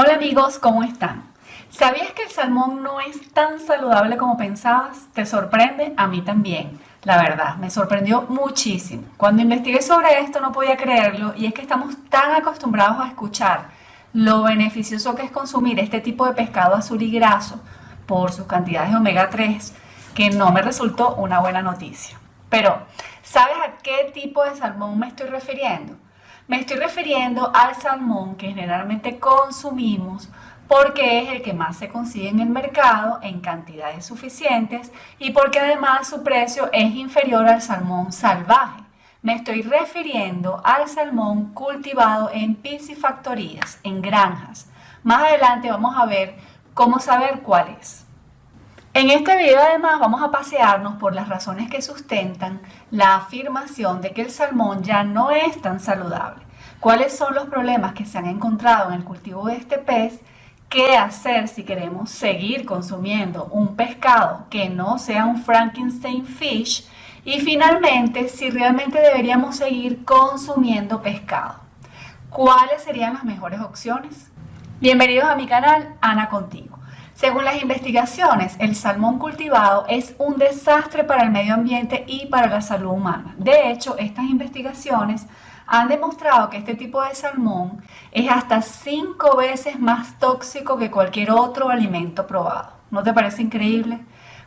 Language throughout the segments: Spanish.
Hola amigos, ¿cómo están? ¿Sabías que el salmón no es tan saludable como pensabas? ¿Te sorprende? A mí también. La verdad, me sorprendió muchísimo. Cuando investigué sobre esto no podía creerlo y es que estamos tan acostumbrados a escuchar lo beneficioso que es consumir este tipo de pescado azul y graso por sus cantidades de omega 3 que no me resultó una buena noticia. Pero, ¿sabes a qué tipo de salmón me estoy refiriendo? Me estoy refiriendo al salmón que generalmente consumimos porque es el que más se consigue en el mercado en cantidades suficientes y porque además su precio es inferior al salmón salvaje. Me estoy refiriendo al salmón cultivado en piscifactorías, en granjas. Más adelante vamos a ver cómo saber cuál es. En este video además vamos a pasearnos por las razones que sustentan la afirmación de que el salmón ya no es tan saludable. ¿Cuáles son los problemas que se han encontrado en el cultivo de este pez? ¿Qué hacer si queremos seguir consumiendo un pescado que no sea un Frankenstein fish? Y finalmente, si realmente deberíamos seguir consumiendo pescado. ¿Cuáles serían las mejores opciones? Bienvenidos a mi canal, Ana Contigo. Según las investigaciones, el salmón cultivado es un desastre para el medio ambiente y para la salud humana. De hecho, estas investigaciones han demostrado que este tipo de salmón es hasta cinco veces más tóxico que cualquier otro alimento probado. ¿No te parece increíble?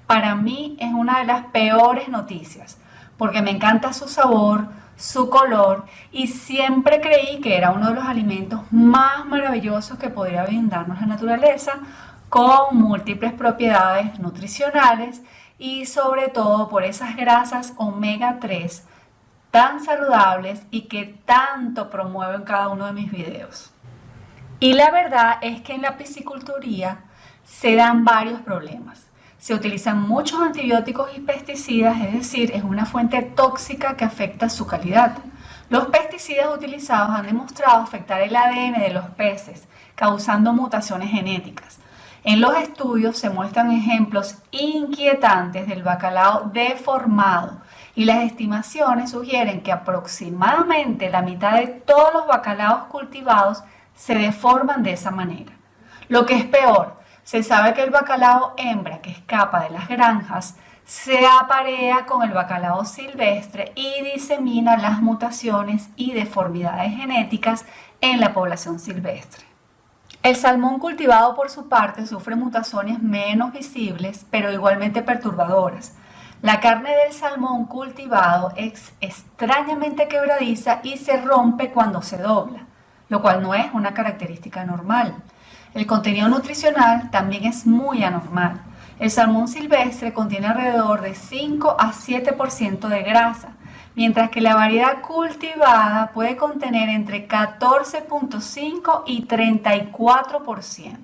Para mí es una de las peores noticias, porque me encanta su sabor, su color y siempre creí que era uno de los alimentos más maravillosos que podría brindarnos la naturaleza con múltiples propiedades nutricionales y sobre todo por esas grasas omega 3 tan saludables y que tanto promuevo en cada uno de mis videos. Y la verdad es que en la pisciculturía se dan varios problemas. Se utilizan muchos antibióticos y pesticidas, es decir, es una fuente tóxica que afecta su calidad. Los pesticidas utilizados han demostrado afectar el ADN de los peces, causando mutaciones genéticas. En los estudios se muestran ejemplos inquietantes del bacalao deformado y las estimaciones sugieren que aproximadamente la mitad de todos los bacalaos cultivados se deforman de esa manera. Lo que es peor, se sabe que el bacalao hembra que escapa de las granjas se aparea con el bacalao silvestre y disemina las mutaciones y deformidades genéticas en la población silvestre. El salmón cultivado por su parte sufre mutaciones menos visibles, pero igualmente perturbadoras. La carne del salmón cultivado es extrañamente quebradiza y se rompe cuando se dobla, lo cual no es una característica normal. El contenido nutricional también es muy anormal. El salmón silvestre contiene alrededor de 5 a 7% de grasa, mientras que la variedad cultivada puede contener entre 14.5 y 34%.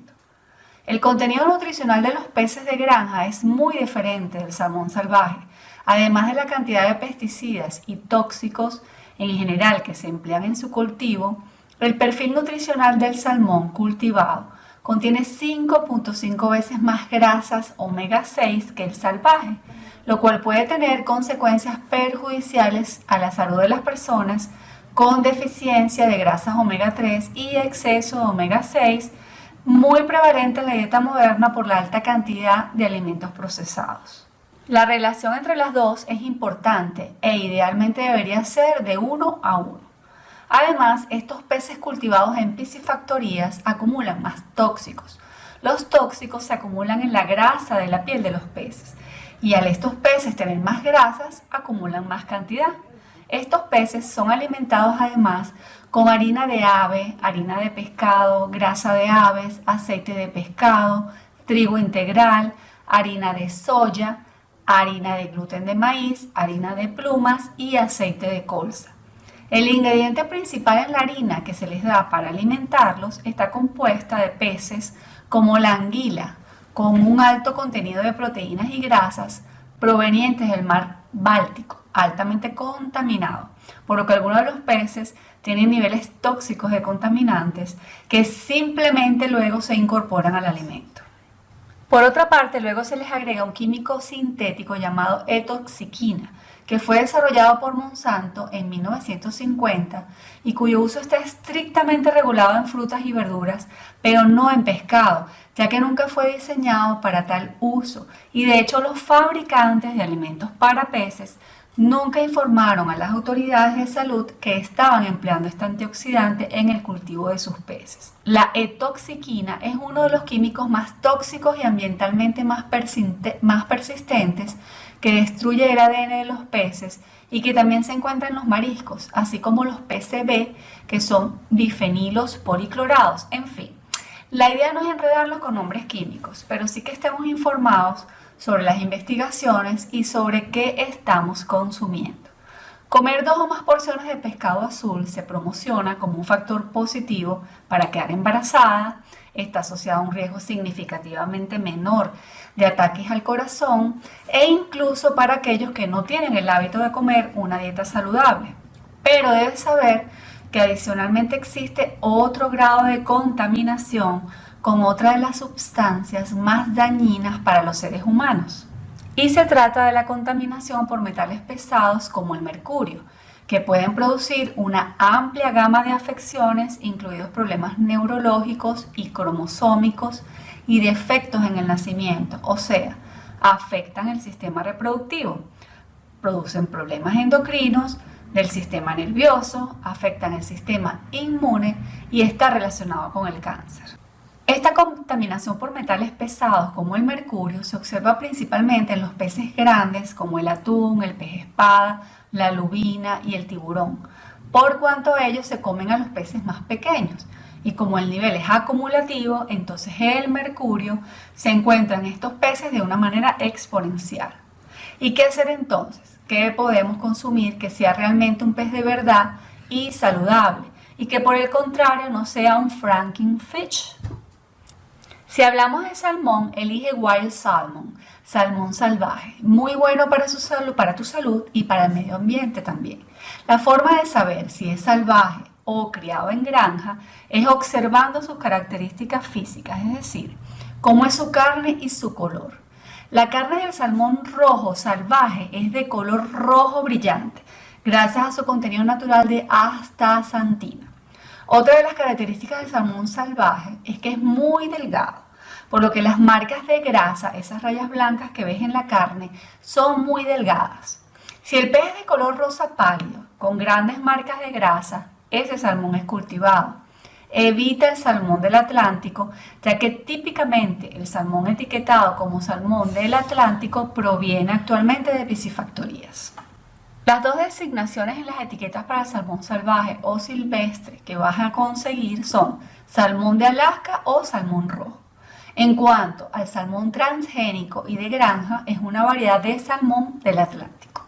El contenido nutricional de los peces de granja es muy diferente del salmón salvaje, además de la cantidad de pesticidas y tóxicos en general que se emplean en su cultivo, el perfil nutricional del salmón cultivado contiene 5.5 veces más grasas omega 6 que el salvaje, lo cual puede tener consecuencias perjudiciales a la salud de las personas con deficiencia de grasas omega 3 y exceso de omega 6, muy prevalente en la dieta moderna por la alta cantidad de alimentos procesados. La relación entre las dos es importante e idealmente debería ser de uno a uno. Además, estos peces cultivados en piscifactorías acumulan más tóxicos. Los tóxicos se acumulan en la grasa de la piel de los peces y al estos peces tener más grasas, acumulan más cantidad. Estos peces son alimentados además con harina de ave, harina de pescado, grasa de aves, aceite de pescado, trigo integral, harina de soya, harina de gluten de maíz, harina de plumas y aceite de colza. El ingrediente principal en la harina que se les da para alimentarlos está compuesta de peces como la anguila, con un alto contenido de proteínas y grasas provenientes del mar Báltico, altamente contaminado, por lo que algunos de los peces tienen niveles tóxicos de contaminantes que simplemente luego se incorporan al alimento. Por otra parte, luego se les agrega un químico sintético llamado etoxiquina, que fue desarrollado por Monsanto en 1950 y cuyo uso está estrictamente regulado en frutas y verduras, pero no en pescado, ya que nunca fue diseñado para tal uso. Y de hecho los fabricantes de alimentos para peces nunca informaron a las autoridades de salud que estaban empleando este antioxidante en el cultivo de sus peces. La etoxiquina es uno de los químicos más tóxicos y ambientalmente más, persistentes que destruye el ADN de los peces y que también se encuentra en los mariscos, así como los PCB, que son bifenilos policlorados. En fin, la idea no es enredarlos con nombres químicos, pero sí que estemos informados sobre las investigaciones y sobre qué estamos consumiendo. Comer dos o más porciones de pescado azul se promociona como un factor positivo para quedar embarazada, está asociado a un riesgo significativamente menor de ataques al corazón e incluso para aquellos que no tienen el hábito de comer una dieta saludable. Pero debes saber que adicionalmente existe otro grado de contaminación con otra de las sustancias más dañinas para los seres humanos. Y se trata de la contaminación por metales pesados como el mercurio, que pueden producir una amplia gama de afecciones, incluidos problemas neurológicos y cromosómicos y defectos en el nacimiento, o sea, afectan el sistema reproductivo, producen problemas endocrinos del sistema nervioso, afectan el sistema inmune y está relacionado con el cáncer. Esta contaminación por metales pesados como el mercurio se observa principalmente en los peces grandes como el atún, el pez espada, la lubina y el tiburón, por cuanto ellos se comen a los peces más pequeños. Y como el nivel es acumulativo, entonces el mercurio se encuentra en estos peces de una manera exponencial. ¿Y qué hacer entonces? ¿Qué podemos consumir que sea realmente un pez de verdad y saludable? Y que por el contrario no sea un Frankenfish. Si hablamos de salmón, elige Wild Salmon, salmón salvaje, muy bueno para, su salud, para tu salud y para el medio ambiente también. La forma de saber si es salvaje o criado en granja es observando sus características físicas, es decir, cómo es su carne y su color. La carne del salmón rojo salvaje es de color rojo brillante, gracias a su contenido natural de astaxantina. Otra de las características del salmón salvaje es que es muy delgado por lo que las marcas de grasa, esas rayas blancas que ves en la carne, son muy delgadas. Si el pez es de color rosa pálido, con grandes marcas de grasa, ese salmón es cultivado. Evita el salmón del Atlántico, ya que típicamente el salmón etiquetado como salmón del Atlántico proviene actualmente de piscifactorías. Las dos designaciones en las etiquetas para salmón salvaje o silvestre que vas a conseguir son salmón de Alaska o salmón rojo. En cuanto al salmón transgénico y de granja, es una variedad de salmón del Atlántico.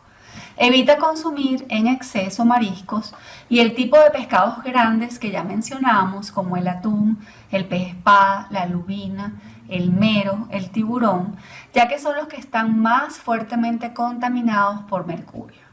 Evita consumir en exceso mariscos y el tipo de pescados grandes que ya mencionamos, como el atún, el pez espada, la lubina, el mero, el tiburón, ya que son los que están más fuertemente contaminados por mercurio.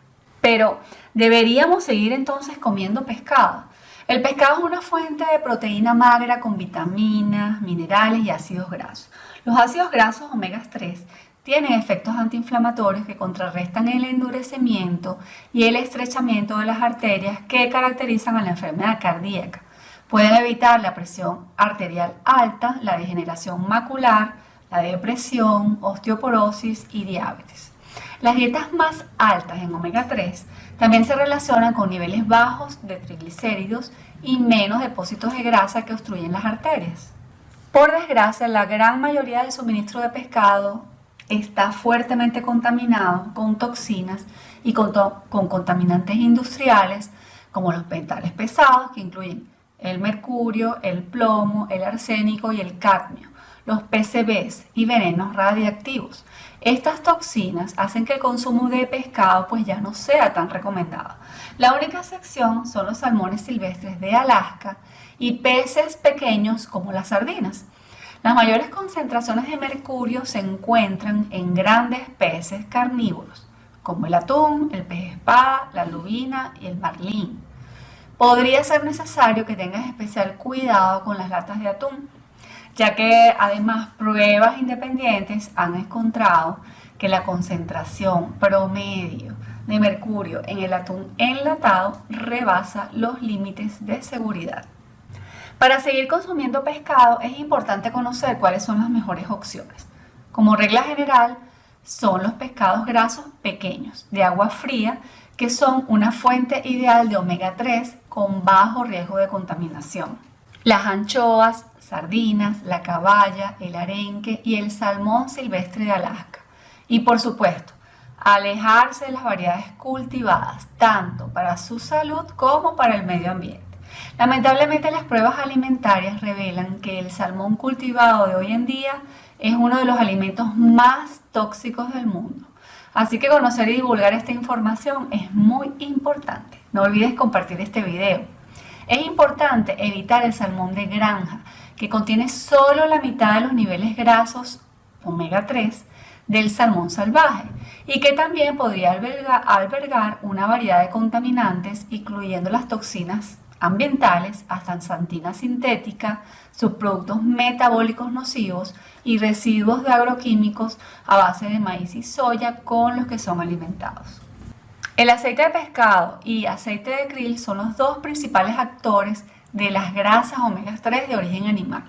Pero, ¿deberíamos seguir entonces comiendo pescado? El pescado es una fuente de proteína magra con vitaminas, minerales y ácidos grasos. Los ácidos grasos omega 3 tienen efectos antiinflamatorios que contrarrestan el endurecimiento y el estrechamiento de las arterias que caracterizan a la enfermedad cardíaca. Pueden evitar la presión arterial alta, la degeneración macular, la depresión, osteoporosis y diabetes. Las dietas más altas en omega 3 también se relacionan con niveles bajos de triglicéridos y menos depósitos de grasa que obstruyen las arterias. Por desgracia, la gran mayoría del suministro de pescado está fuertemente contaminado con toxinas y con, con contaminantes industriales como los metales pesados que incluyen el mercurio, el plomo, el arsénico y el cadmio, los PCBs y venenos radiactivos. Estas toxinas hacen que el consumo de pescado pues ya no sea tan recomendado. La única excepción son los salmones silvestres de Alaska y peces pequeños como las sardinas. Las mayores concentraciones de mercurio se encuentran en grandes peces carnívoros, como el atún, el pez espada, la lubina y el marlín. Podría ser necesario que tengas especial cuidado con las latas de atún, ya que además pruebas independientes han encontrado que la concentración promedio de mercurio en el atún enlatado rebasa los límites de seguridad. Para seguir consumiendo pescado es importante conocer cuáles son las mejores opciones. Como regla general, son los pescados grasos pequeños, de agua fría, que son una fuente ideal de omega 3 con bajo riesgo de contaminación. Las anchoas, sardinas, la caballa, el arenque y el salmón silvestre de Alaska. Y por supuesto, alejarse de las variedades cultivadas, tanto para su salud como para el medio ambiente. Lamentablemente las pruebas alimentarias revelan que el salmón cultivado de hoy en día es uno de los alimentos más tóxicos del mundo. Así que conocer y divulgar esta información es muy importante. No olvides compartir este video. Es importante evitar el salmón de granja, que contiene solo la mitad de los niveles grasos omega 3 del salmón salvaje y que también podría albergar, una variedad de contaminantes, incluyendo las toxinas ambientales, hasta santina sintética, subproductos metabólicos nocivos y residuos de agroquímicos a base de maíz y soya con los que son alimentados. El aceite de pescado y aceite de krill son los dos principales actores de las grasas omega 3 de origen animal.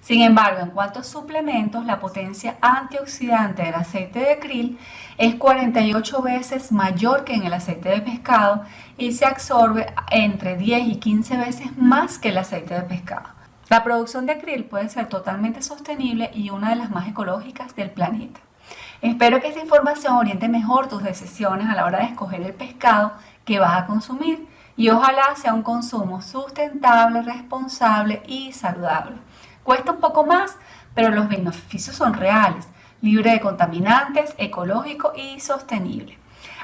Sin embargo, en cuanto a suplementos, la potencia antioxidante del aceite de krill es 48 veces mayor que en el aceite de pescado y se absorbe entre 10 y 15 veces más que el aceite de pescado. La producción de krill puede ser totalmente sostenible y una de las más ecológicas del planeta. Espero que esta información oriente mejor tus decisiones a la hora de escoger el pescado que vas a consumir y ojalá sea un consumo sustentable, responsable y saludable. Cuesta un poco más, pero los beneficios son reales, libre de contaminantes, ecológico y sostenible.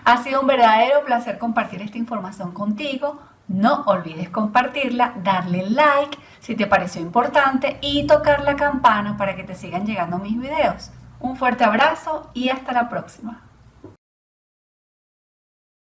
Ha sido un verdadero placer compartir esta información contigo. No olvides compartirla, darle like si te pareció importante y tocar la campana para que te sigan llegando mis videos. Un fuerte abrazo y hasta la próxima.